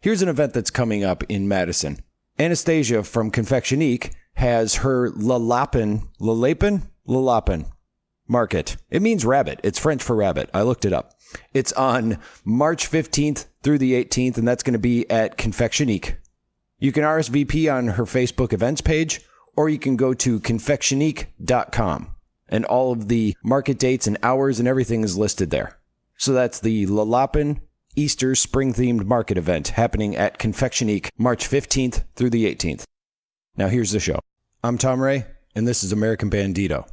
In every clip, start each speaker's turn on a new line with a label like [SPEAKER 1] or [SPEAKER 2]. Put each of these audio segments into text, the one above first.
[SPEAKER 1] Here's an event that's coming up in Madison. Anastasia from Confectionique has her Lalapin, Lalapin? Lalapin market. It means rabbit. It's French for rabbit. I looked it up. It's on March 15th through the 18th, and that's going to be at Confectionique. You can RSVP on her Facebook events page, or you can go to confectionique.com, and all of the market dates and hours and everything is listed there. So that's the Lalapin Easter spring themed market event happening at Confectionique March 15th through the 18th. Now here's the show. I'm Tom Ray, and this is American Bandito.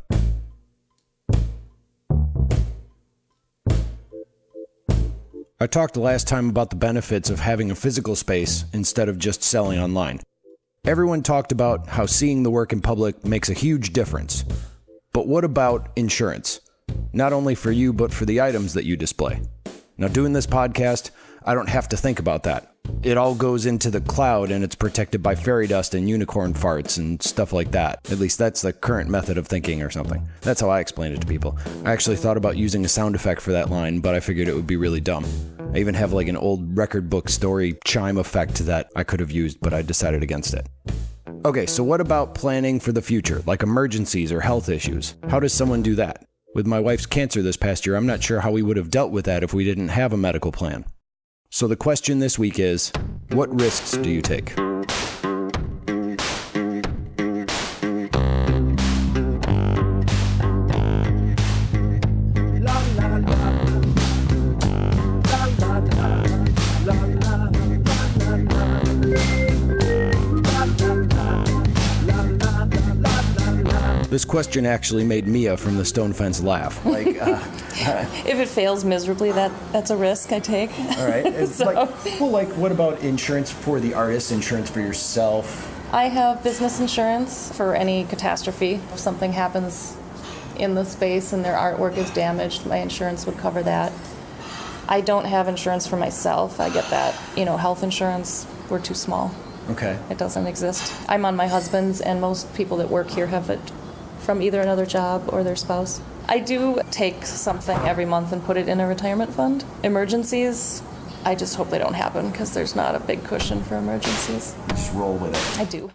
[SPEAKER 1] I talked last time about the benefits of having a physical space instead of just selling online. Everyone talked about how seeing the work in public makes a huge difference. But what about insurance? Not only for you, but for the items that you display. Now, doing this podcast, I don't have to think about that. It all goes into the cloud and it's protected by fairy dust and unicorn farts and stuff like that. At least that's the current method of thinking or something. That's how I explain it to people. I actually thought about using a sound effect for that line, but I figured it would be really dumb. I even have like an old record book story chime effect that I could have used, but I decided against it. Okay, so what about planning for the future, like emergencies or health issues? How does someone do that? With my wife's cancer this past year, I'm not sure how we would have dealt with that if we didn't have a medical plan. So the question this week is what risks do you take? This question actually made Mia from the Stone Fence laugh. Like, uh,
[SPEAKER 2] If it fails miserably, that that's a risk I take.
[SPEAKER 1] all right. It's
[SPEAKER 2] So-
[SPEAKER 1] like, well, like, what about insurance for the artist, insurance for yourself?
[SPEAKER 2] I have business insurance for any catastrophe. If something happens in the space and their artwork is damaged, my insurance would cover that. I don't have insurance for myself. I get that, you know, health insurance. We're too small.
[SPEAKER 1] Okay.
[SPEAKER 2] It doesn't exist. I'm on my husband's, and most people that work here have it from either another job or their spouse. I do take something every month and put it in a retirement fund. Emergencies, I just hope they don't happen because there's not a big cushion for emergencies.
[SPEAKER 1] Just roll with it.
[SPEAKER 2] I do.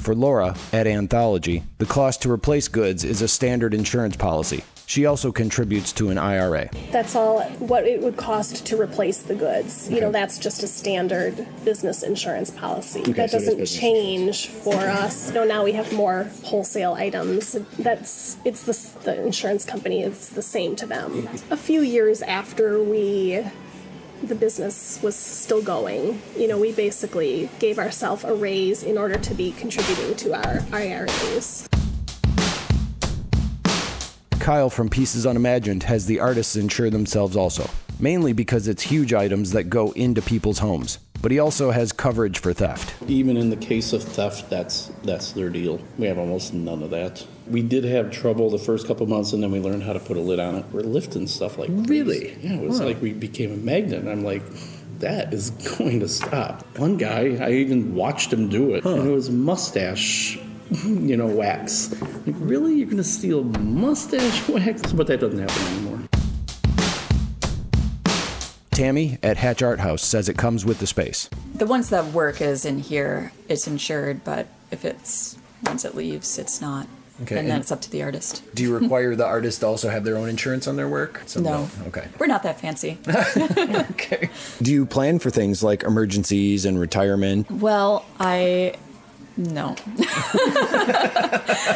[SPEAKER 1] For Laura at Anthology, the cost to replace goods is a standard insurance policy. She also contributes to an IRA.
[SPEAKER 3] That's all what it would cost to replace the goods. You know, that's just a standard business insurance policy. that
[SPEAKER 1] so
[SPEAKER 3] doesn't change for us. No, know, now we have more wholesale items. That's it's the the insurance company It's the same to them. A few years after we the business was still going, you know, we basically gave ourselves a raise in order to be contributing to our IRAs.
[SPEAKER 1] Kyle from Pieces Unimagined has the artists insure themselves also, mainly because it's huge items that go into people's homes. But he also has coverage for theft.
[SPEAKER 4] Even in the case of theft, that's that's their deal. We have almost none of that. We did have trouble the first couple months, and then we learned how to put a lid on it. We're lifting stuff like crazy.
[SPEAKER 1] Really?
[SPEAKER 4] Yeah, it was like we became a magnet. I'm like, that is going to stop. One guy, I even watched him do it, and it was mustache. You know, wax. Like, really? You're going to steal mustache wax? But that doesn't happen anymore.
[SPEAKER 1] Tammy at Hatch Art House says it comes with the space.
[SPEAKER 5] The ones that work is in here, it's insured, but if it's once it leaves, it's not.
[SPEAKER 1] Okay,
[SPEAKER 5] And then
[SPEAKER 1] and-
[SPEAKER 5] it's up to the artist.
[SPEAKER 1] Do you require the artist to also have their own insurance on their work? So
[SPEAKER 5] No.
[SPEAKER 1] Okay.
[SPEAKER 5] We're not that fancy.
[SPEAKER 1] Okay. Do you plan for things like emergencies and retirement?
[SPEAKER 5] well, I no.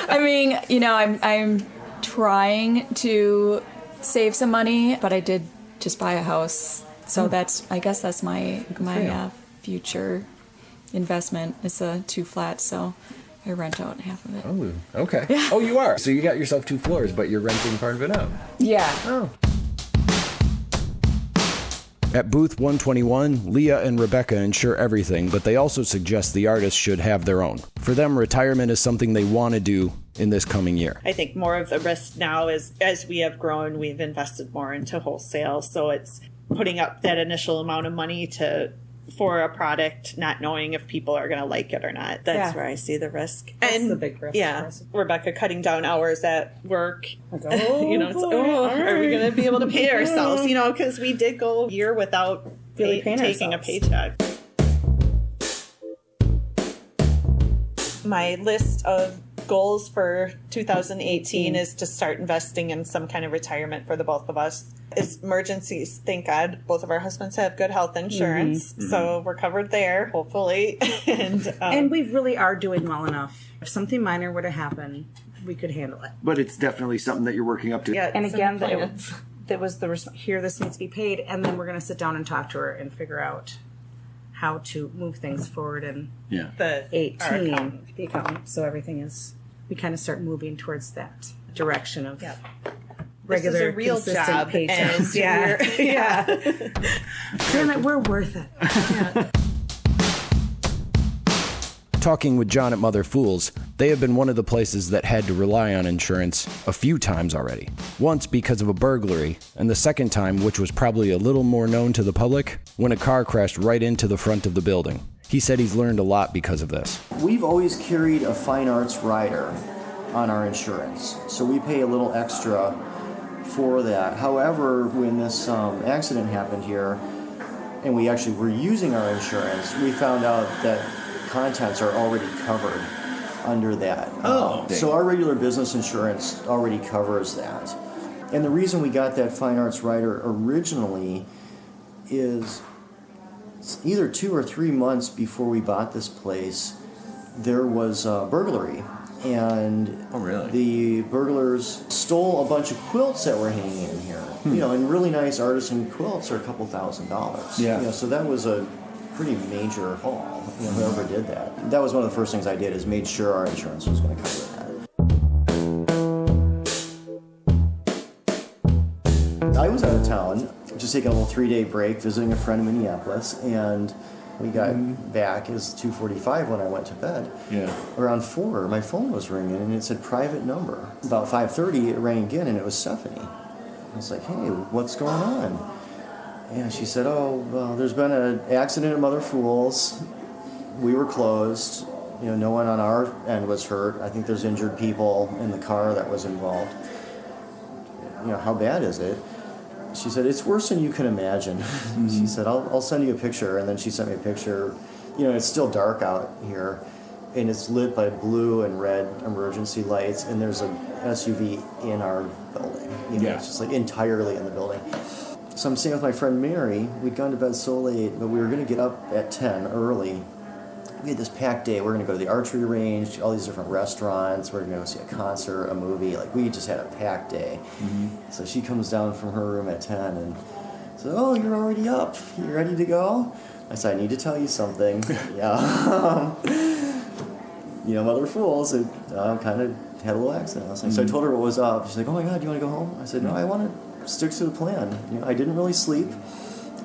[SPEAKER 5] I mean, you know, I'm I'm trying to save some money, but I did just buy a house, so that's I guess that's my my uh, future investment. It's a two flat, so I rent out half of it.
[SPEAKER 1] Oh, okay. Oh, you are. So you got yourself two floors, but you're renting part of it out.
[SPEAKER 5] Yeah.
[SPEAKER 1] Oh. At booth 121, Leah and Rebecca insure everything, but they also suggest the artists should have their own. For them, retirement is something they want to do in this coming year.
[SPEAKER 6] I think more of the risk now is as we have grown, we've invested more into wholesale. So it's putting up that initial amount of money to for a product, not knowing if people are going to like it or not. That's
[SPEAKER 7] Yeah.
[SPEAKER 6] where I see the risk.
[SPEAKER 7] That's
[SPEAKER 6] and
[SPEAKER 7] the big risk
[SPEAKER 6] Yeah. Rebecca cutting down hours at work.
[SPEAKER 7] oh,
[SPEAKER 6] you know, it's,
[SPEAKER 7] boy,
[SPEAKER 6] oh,
[SPEAKER 7] all
[SPEAKER 6] are we going to be able to pay ourselves? You know, because we did go a year without
[SPEAKER 7] Really
[SPEAKER 6] pay- taking
[SPEAKER 7] ourselves.
[SPEAKER 6] a paycheck. My list of goals for 2018 mm-hmm. is to start investing in some kind of retirement for the both of us. Is emergencies. Thank God, both of our husbands have good health insurance, mm-hmm. so mm-hmm. we're covered there, hopefully. and um,
[SPEAKER 7] And we really are doing well enough. If something minor were to happen, we could handle it.
[SPEAKER 8] But it's definitely something that you're working up to.
[SPEAKER 6] yeah,
[SPEAKER 7] And again, that, it, that was the res- here. This needs to be paid, and then we're going to sit down and talk to her and figure out how to move things forward in
[SPEAKER 8] Yeah.
[SPEAKER 6] the
[SPEAKER 7] eighteen.
[SPEAKER 6] accountant.
[SPEAKER 7] The accountant. So everything is. We kind of start moving towards that direction of
[SPEAKER 6] Yep.
[SPEAKER 7] regular,
[SPEAKER 6] this is a real
[SPEAKER 7] consistent
[SPEAKER 6] job,
[SPEAKER 7] paychecks.
[SPEAKER 6] and
[SPEAKER 7] yeah,
[SPEAKER 6] we're-
[SPEAKER 7] yeah. Damn it, we're worth it.
[SPEAKER 1] Talking with John at Mother Fools, they have been one of the places that had to rely on insurance a few times already. Once because of a burglary, and the second time, which was probably a little more known to the public, when a car crashed right into the front of the building. He said he's learned a lot because of this.
[SPEAKER 9] We've always carried a fine arts rider on our insurance, so we pay a little extra for that. However, when this um, accident happened here, and we actually were using our insurance, we found out that contents are already covered under that.
[SPEAKER 8] Oh.
[SPEAKER 9] Uh, so our regular business insurance already covers that. And the reason we got that fine arts rider originally is either two or three months before we bought this place, there was a burglary. And
[SPEAKER 8] Oh, really?
[SPEAKER 9] the burglars stole a bunch of quilts that were hanging in here. You hmm. know, and really nice artisan quilts are a couple thousand dollars.
[SPEAKER 8] Yeah.
[SPEAKER 9] You know, so that was a pretty major haul. You know, whoever did that. That was one of the first things I did is made sure our insurance was going to cover that. I was out of town, just taking a little three-day break, visiting a friend in Minneapolis, and we got mm-hmm. back. It was 2:45 when I went to bed.
[SPEAKER 8] Yeah.
[SPEAKER 9] Around four, my phone was ringing, and it said private number. About 5:30, it rang again, and it was Stephanie. I was like, "Hey, what's going on?" And she said, "Oh, well, there's been an accident at Mother Fools. We were closed. You know, no one on our end was hurt. I think there's injured people in the car that was involved. You know, how bad is it?" She said, It's worse than you can imagine. she mm-hmm. said, I'll, I'll send you a picture. And then she sent me a picture. You know, it's still dark out here, and it's lit by blue and red emergency lights, and there's a SUV in our building. You know,
[SPEAKER 8] Yeah.
[SPEAKER 9] it's just like entirely in the building. So I'm staying with my friend Mary. We'd gone to bed so late, but we were going to get up at 10 early. We had this packed day. We're going to go to the archery range, all these different restaurants. We're going to go see a concert, a movie. Like, we just had a packed day. Mm-hmm. So she comes down from her room at 10 and says, Oh, you're already up. You ready to go? I said, I need to tell you something. yeah. Um, you know, Mother Fools, it uh, kind of had a little accident. I was like, So I mm-hmm. told her what was up. She's like, Oh my God, do you want to go home? I said, No, mm-hmm. I want to stick to the plan. You know, I didn't really sleep,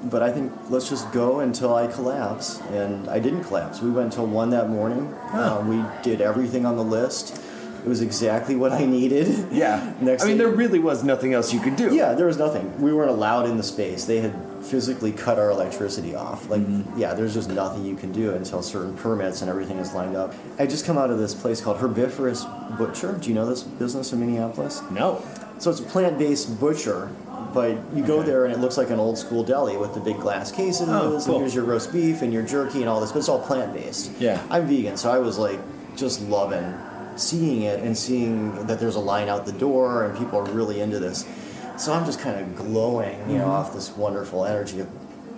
[SPEAKER 9] but I think let's just go until I collapse. And I didn't collapse. We went until 1 that morning. Um, we did everything on the list. It was exactly what I needed.
[SPEAKER 8] Yeah.
[SPEAKER 9] Next
[SPEAKER 8] I mean, there really was nothing else you could do.
[SPEAKER 9] yeah, there was nothing. We weren't allowed in the space. They had physically cut our electricity off. Like, yeah, there's just nothing you can do until certain permits and everything is lined up. I just come out of this place called Herbivorous Butcher. Do you know this business in Minneapolis?
[SPEAKER 8] No.
[SPEAKER 9] So it's a plant-based butcher, but you go there and it looks like an old school deli with the big glass cases
[SPEAKER 8] Oh, cool.
[SPEAKER 9] and here's your roast beef and your jerky and all this, but it's all plant-based.
[SPEAKER 8] Yeah.
[SPEAKER 9] I'm vegan, so I was like just loving seeing it and seeing that there's a line out the door and people are really into this. So I'm just kind of glowing, you know,
[SPEAKER 8] Mm-hmm.
[SPEAKER 9] off this wonderful energy.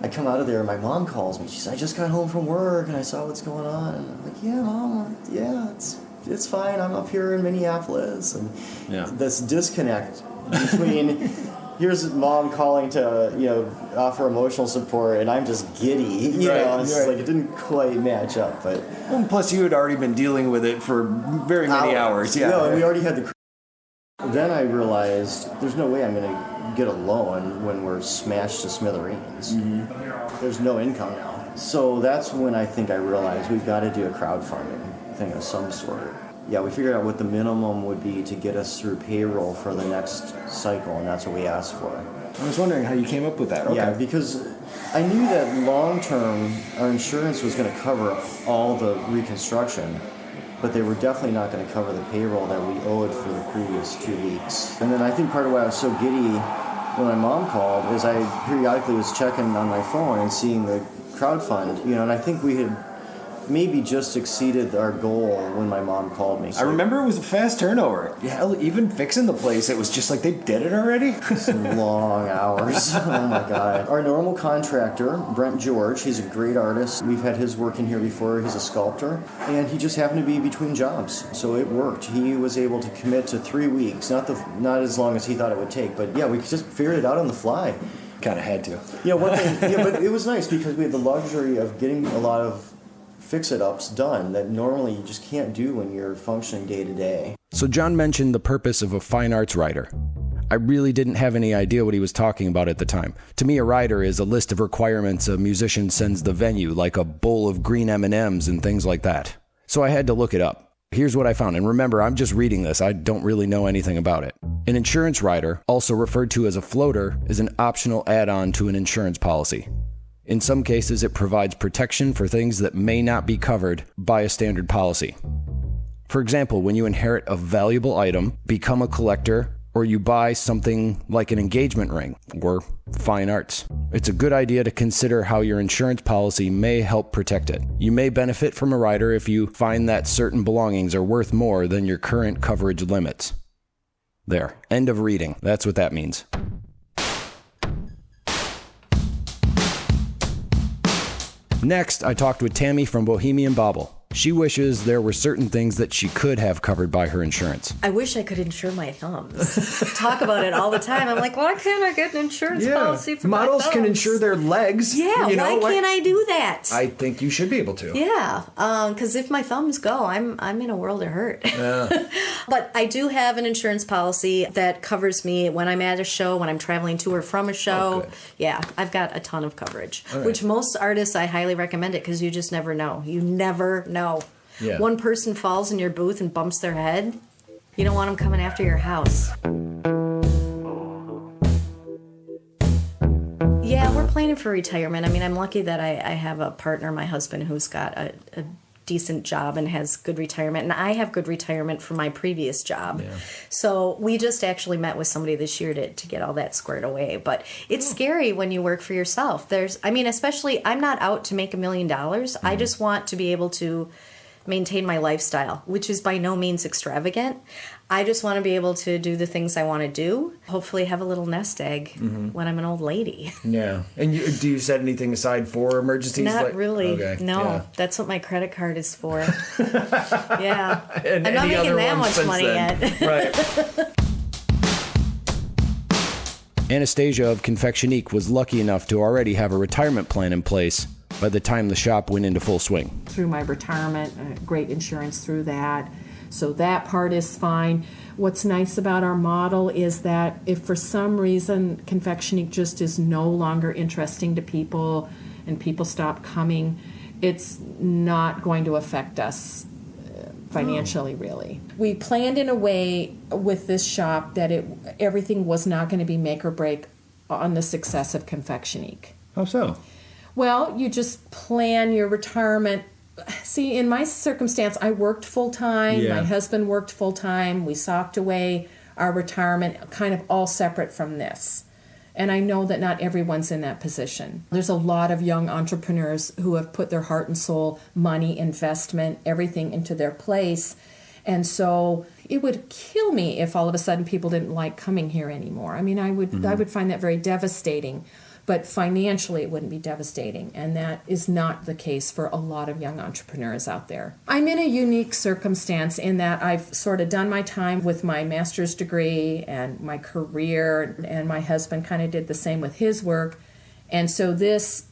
[SPEAKER 9] I come out of there and my mom calls me. She says, I just got home from work and I saw what's going on. And I'm like, yeah, mom, yeah, it's it's fine. I'm up here in Minneapolis. And
[SPEAKER 8] Yeah.
[SPEAKER 9] this disconnect between here's mom calling to you know offer emotional support and I'm just giddy. You
[SPEAKER 8] Right,
[SPEAKER 9] know, it's
[SPEAKER 8] right.
[SPEAKER 9] like it didn't quite match up, but
[SPEAKER 8] And plus, you had already been dealing with it for very many hours. Yeah.
[SPEAKER 9] No, and we already had the. Then I realized there's no way I'm going to get a loan when we're smashed to smithereens.
[SPEAKER 8] Mm-hmm.
[SPEAKER 9] There's no income now. So that's when I think I realized we've got to do a crowdfunding thing of some sort. Yeah, we figured out what the minimum would be to get us through payroll for the next cycle, and that's what we asked for.
[SPEAKER 8] I was wondering how you came up with that. Okay.
[SPEAKER 9] Yeah, because I knew that long term our insurance was going to cover all the reconstruction, but they were definitely not going to cover the payroll that we owed for the previous two weeks. And then I think part of why I was so giddy when my mom called is I periodically was checking on my phone and seeing the crowd fund, you know, and I think we had maybe just exceeded our goal when my mom called me.
[SPEAKER 8] I remember it was a fast turnover. Yeah, even fixing the place, it was just like they did it already.
[SPEAKER 9] Some long hours. oh my god. Our normal contractor, Brent George, he's a great artist. We've had his work in here before. He's a sculptor, and he just happened to be between jobs, so it worked. He was able to commit to three weeks, not the not as long as he thought it would take, but yeah, we just figured it out on the fly.
[SPEAKER 8] Kind of had to.
[SPEAKER 9] Yeah, one thing. Yeah, but it was nice because we had the luxury of getting a lot of fix-it-ups done that normally you just can't do when you're functioning day to day.
[SPEAKER 1] So, John mentioned the purpose of a fine arts rider. I really didn't have any idea what he was talking about at the time. To me, a rider is a list of requirements a musician sends the venue, like a bowl of green M&Ms and things like that. So I had to look it up. Here's what I found, and remember, I'm just reading this. I don't really know anything about it. An insurance rider, also referred to as a floater, is an optional add-on to an insurance policy. In some cases, it provides protection for things that may not be covered by a standard policy. For example, when you inherit a valuable item, become a collector, or you buy something like an engagement ring or fine arts. It's a good idea to consider how your insurance policy may help protect it. You may benefit from a rider if you find that certain belongings are worth more than your current coverage limits. There, end of reading. That's what that means. Next, I talked with Tammy from Bohemian Bobble. She wishes there were certain things that she could have covered by her insurance.
[SPEAKER 10] I wish I could insure my thumbs. Talk about it all the time. I'm like, why can't I get an insurance policy for my
[SPEAKER 8] models can insure their legs.
[SPEAKER 10] Yeah,
[SPEAKER 8] you know,
[SPEAKER 10] why
[SPEAKER 8] like-
[SPEAKER 10] can't I do that?
[SPEAKER 8] I think you should be able to.
[SPEAKER 10] yeah, um, because if my thumbs go, I'm I'm in a world of hurt. Yeah. but I do have an insurance policy that covers me when I'm at a show, when I'm traveling to or from a oh, show.
[SPEAKER 8] Oh,
[SPEAKER 10] yeah, I've got a ton of coverage,
[SPEAKER 8] right.
[SPEAKER 10] which most artists I highly recommend it because you just never know. You never know.
[SPEAKER 8] Yeah.
[SPEAKER 10] One person falls in your booth and bumps their head. You don't want them coming after your house. Yeah, we're planning for retirement. I mean, I'm lucky that I, I have a partner, my husband, who's got a, a decent job and has good retirement. And I have good retirement from my previous job. So we just actually met with somebody this year to, to get all that squared away. But it's hmm. scary when you work for yourself. There's, I mean, especially, I'm not out to make a million dollars. I hmm. just want to be able to maintain my lifestyle, which is by no means extravagant. I just want to be able to do the things I want to do. Hopefully, have a little nest egg mm-hmm. when I'm an old lady.
[SPEAKER 8] Yeah. And you, do you set anything aside for emergencies?
[SPEAKER 10] Not
[SPEAKER 8] like-
[SPEAKER 10] really.
[SPEAKER 8] Okay.
[SPEAKER 10] No,
[SPEAKER 8] yeah.
[SPEAKER 10] that's what my credit card is for. yeah.
[SPEAKER 8] And
[SPEAKER 10] I'm not making that much money
[SPEAKER 8] then.
[SPEAKER 10] yet.
[SPEAKER 8] right.
[SPEAKER 1] Anastasia of Confectionique was lucky enough to already have a retirement plan in place by the time the shop went into full swing.
[SPEAKER 11] through my retirement, uh, great insurance through that. So that part is fine. What's nice about our model is that if for some reason Confectionique just is no longer interesting to people and people stop coming, it's not going to affect us uh, financially really. We planned in a way with this shop that it everything was not going to be make or break on the success of Confectionique.
[SPEAKER 8] How so?
[SPEAKER 11] Well, you just plan your retirement. See, in my circumstance, I worked full time.
[SPEAKER 8] Yeah.
[SPEAKER 11] My husband worked full time. We socked away our retirement, kind of all separate from this. And I know that not everyone's in that position. There's a lot of young entrepreneurs who have put their heart and soul, money, investment, everything into their place. And so it would kill me if all of a sudden people didn't like coming here anymore. I mean, I would I mm-hmm. would find that very devastating. But financially, it wouldn't be devastating. And that is not the case for a lot of young entrepreneurs out there. I'm in a unique circumstance in that I've sort of done my time with my master's degree and my career, and my husband kind of did the same with his work. And so this,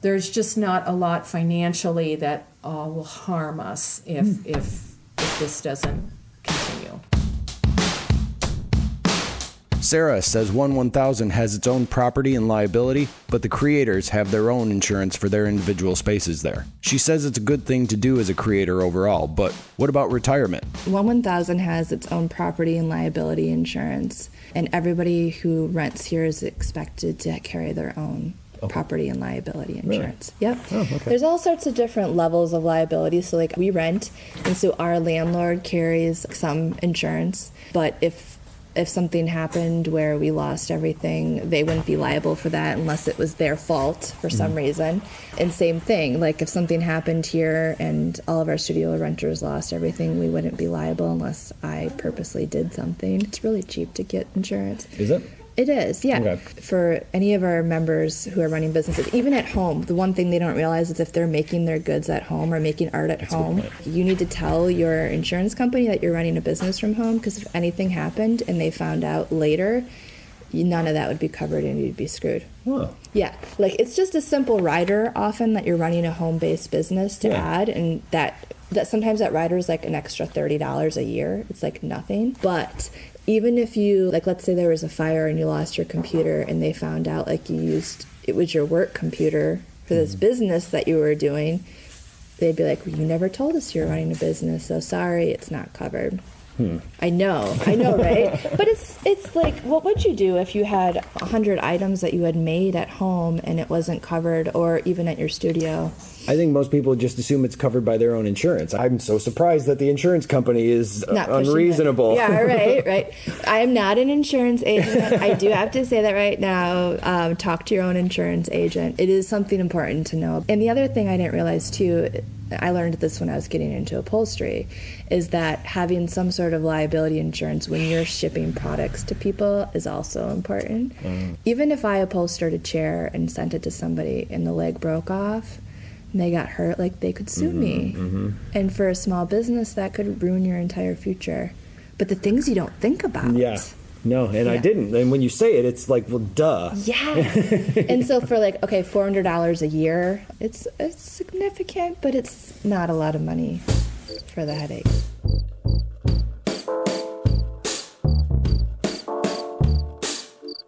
[SPEAKER 11] there's just not a lot financially that uh, will harm us if, if, if this doesn't
[SPEAKER 1] Sarah says 1 1000 has its own property and liability, but the creators have their own insurance for their individual spaces there. She says it's a good thing to do as a creator overall, but what about retirement?
[SPEAKER 12] One 1000 has its own property and liability insurance, and everybody who rents here is expected to carry their own. property and liability
[SPEAKER 1] Really?
[SPEAKER 12] insurance. Yep.
[SPEAKER 1] Oh, okay.
[SPEAKER 12] There's all sorts of different levels of liability. So, like, we rent, and so our landlord carries some insurance. But if if something happened where we lost everything, they wouldn't be liable for that unless it was their fault for some
[SPEAKER 1] Mhm.
[SPEAKER 12] reason. And same thing, like if something happened here and all of our studio renters lost everything, we wouldn't be liable unless I purposely did something. It's really cheap to get insurance.
[SPEAKER 1] Is it?
[SPEAKER 12] It is, yeah.
[SPEAKER 1] Okay.
[SPEAKER 12] For any of our members who are running businesses, even at home, the one thing they don't realize is if they're making their goods at home or making art at home, you need to tell your insurance company that you're running a business from home because if anything happened and they found out later, none of that would be covered and you'd be screwed.
[SPEAKER 1] Oh.
[SPEAKER 12] Yeah, like it's just a simple rider often that you're running a home-based business to
[SPEAKER 1] Yeah.
[SPEAKER 12] add, and that that sometimes that rider is like an extra thirty dollars a year. It's like nothing, but even if you like, let's say there was a fire and you lost your computer, and they found out like you used it was your work computer for this business that you were doing, they'd be like, well, "You never told us you were running a business, so sorry, it's not covered."
[SPEAKER 1] Hmm.
[SPEAKER 12] I know, I know, right? but it's it's like, what would you do if you had a hundred items that you had made at home and it wasn't covered, or even at your studio?
[SPEAKER 1] I think most people just assume it's covered by their own insurance. I'm so surprised that the insurance company is uh,
[SPEAKER 12] Not pushing it.
[SPEAKER 1] unreasonable.
[SPEAKER 12] Yeah, right, right. I am not an insurance agent. I do have to say that right now. Um, talk to your own insurance agent. It is something important to know. And the other thing I didn't realize too, I learned this when I was getting into upholstery, is that having some sort of liability insurance when you're shipping products to people is also important. Even if I upholstered a chair and sent it to somebody and the leg broke off they got hurt, like they could sue me.
[SPEAKER 1] Mm-hmm.
[SPEAKER 12] And for a small business, that could ruin your entire future. But the things you don't think about.
[SPEAKER 1] Yeah. No, and I didn't. And when you say it, it's like, well, duh.
[SPEAKER 12] Yeah. and so for like, okay, $400 a year, it's, it's significant, but it's not a lot of money for the headache.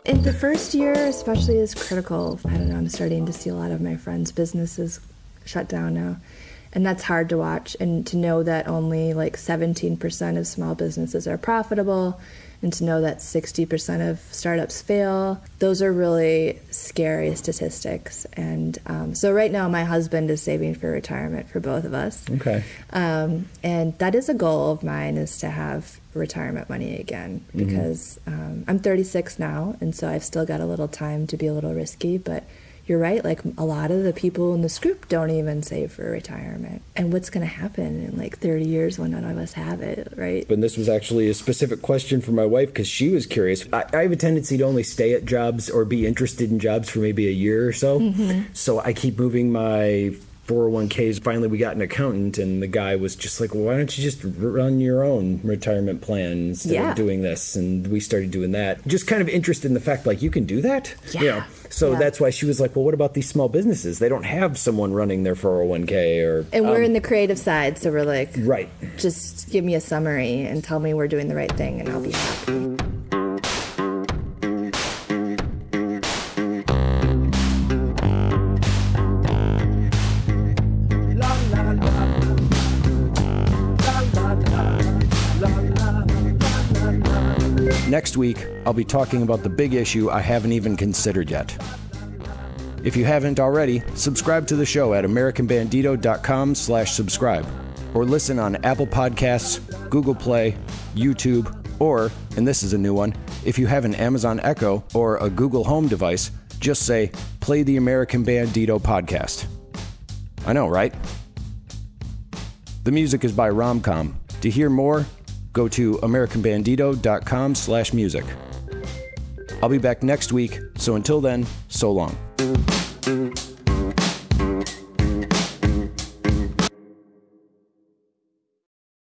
[SPEAKER 12] And the first year, especially, is critical. I don't know, I'm starting to see a lot of my friends' businesses shut down now. And that's hard to watch. And to know that only like 17% of small businesses are profitable, and to know that 60% of startups fail, those are really scary statistics. And um, so, right now, my husband is saving for retirement for both of us.
[SPEAKER 1] Okay.
[SPEAKER 12] Um, and that is a goal of mine is to have retirement money again
[SPEAKER 1] Mhm.
[SPEAKER 12] because um, I'm 36 now, and so I've still got a little time to be a little risky. But you're right, like a lot of the people in this group don't even save for retirement. And what's going to happen in like 30 years when none of us have it, right?
[SPEAKER 1] And this was actually a specific question for my wife because she was curious. I, I have a tendency to only stay at jobs or be interested in jobs for maybe a year or so.
[SPEAKER 12] Mhm.
[SPEAKER 1] So I keep moving my 401ks. Finally, we got an accountant, and the guy was just like, well, why don't you just run your own retirement plan instead
[SPEAKER 12] Yeah.
[SPEAKER 1] of doing this? And we started doing that. Just kind of interested in the fact, like, you can do that?
[SPEAKER 12] Yeah.
[SPEAKER 1] You know? So
[SPEAKER 12] Yeah.
[SPEAKER 1] that's why she was like, well, what about these small businesses? They don't have someone running their 401k or.
[SPEAKER 12] And we're
[SPEAKER 1] um,
[SPEAKER 12] in the creative side, so we're like,
[SPEAKER 1] Right.
[SPEAKER 12] just give me a summary and tell me we're doing the right thing, and I'll be happy.
[SPEAKER 1] Week, I'll be talking about the big issue I haven't even considered yet. If you haven't already, subscribe to the show at americanbandito.com slash subscribe or listen on Apple Podcasts, Google Play, YouTube, or, and this is a new one, if you have an Amazon Echo or a Google Home device, just say, play the American Bandito podcast. I know, right? The music is by Romcom. To hear more, go to americanbandito.com slash music. I'll be back next week, so until then, so long.